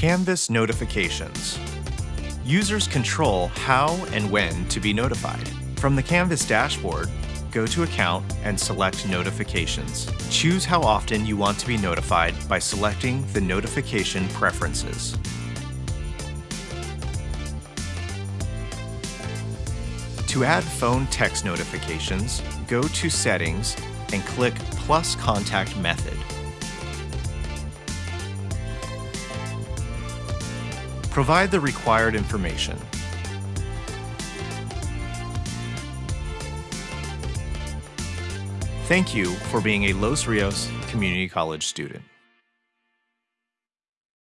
Canvas notifications. Users control how and when to be notified. From the Canvas dashboard, go to Account and select Notifications. Choose how often you want to be notified by selecting the Notification Preferences. To add phone text notifications, go to Settings and click Plus Contact Method. Provide the required information. Thank you for being a Los Rios Community College student.